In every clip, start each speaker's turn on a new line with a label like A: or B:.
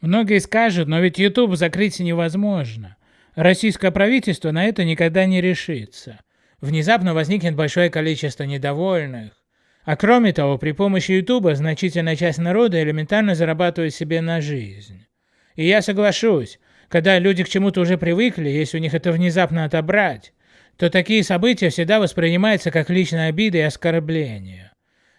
A: Многие скажут, но ведь YouTube закрыть невозможно. Российское правительство на это никогда не решится. Внезапно возникнет большое количество недовольных. А кроме того, при помощи YouTube значительная часть народа элементарно зарабатывает себе на жизнь. И я соглашусь, когда люди к чему-то уже привыкли, если у них это внезапно отобрать, то такие события всегда воспринимаются как личная обида и оскорбление.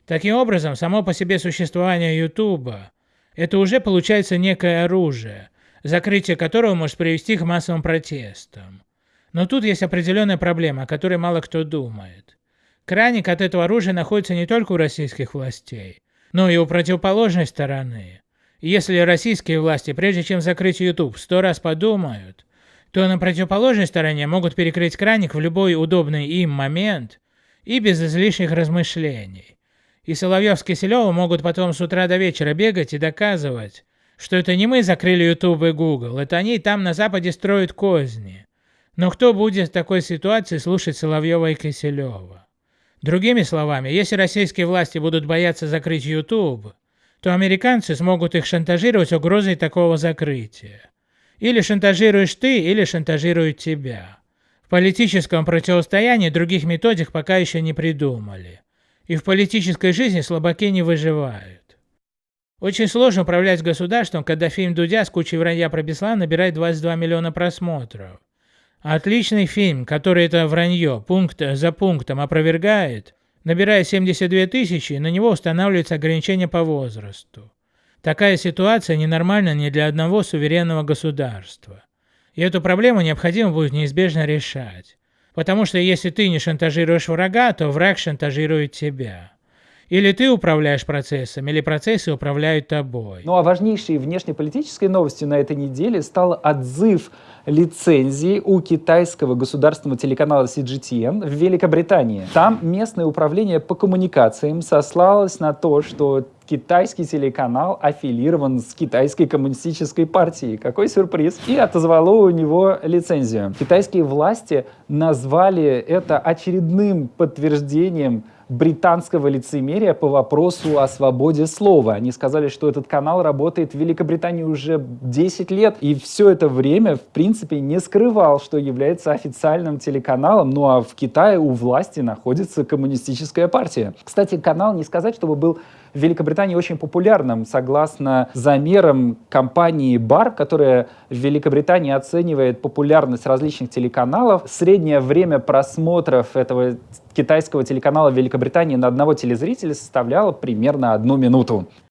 A: Таким образом, само по себе существование YouTube – это уже получается некое оружие, закрытие которого может привести к массовым протестам. Но тут есть определенная проблема, о которой мало кто думает. Краник от этого оружия находится не только у российских властей, но и у противоположной стороны. Если российские власти, прежде чем закрыть YouTube, сто раз подумают, то на противоположной стороне могут перекрыть краник в любой удобный им момент и без излишних размышлений. И Соловьев с Киселевым могут потом с утра до вечера бегать и доказывать, что это не мы закрыли YouTube и Google, это они там на Западе строят козни. Но кто будет в такой ситуации слушать Соловьева и Киселева? Другими словами, если российские власти будут бояться закрыть YouTube, то американцы смогут их шантажировать угрозой такого закрытия. Или шантажируешь ты, или шантажируют тебя. В политическом противостоянии других методик пока еще не придумали. И в политической жизни слабаки не выживают. Очень сложно управлять государством, когда фильм Дудя с кучей вранья про Беслан набирает 22 миллиона просмотров. Отличный фильм, который это вранье пункт за пунктом опровергает, набирая 72 тысячи, на него устанавливается ограничение по возрасту. Такая ситуация ненормальна ни для одного суверенного государства. И эту проблему необходимо будет неизбежно решать. Потому что если ты не шантажируешь врага, то враг шантажирует тебя. Или ты управляешь процессом, или процессы управляют тобой.
B: Ну а важнейшей внешнеполитической новостью на этой неделе стал отзыв лицензии у китайского государственного телеканала CGTN в Великобритании. Там местное управление по коммуникациям сослалось на то, что китайский телеканал аффилирован с китайской коммунистической партией. Какой сюрприз! И отозвало у него лицензию. Китайские власти назвали это очередным подтверждением британского лицемерия по вопросу о свободе слова. Они сказали, что этот канал работает в Великобритании уже 10 лет, и все это время, в принципе, не скрывал, что является официальным телеканалом, ну а в Китае у власти находится коммунистическая партия. Кстати, канал не сказать, чтобы был в Великобритании очень популярным. Согласно замерам компании BAR, которая в Великобритании оценивает популярность различных телеканалов, среднее время просмотров этого китайского телеканала Великобритании на одного телезрителя составляло примерно одну минуту.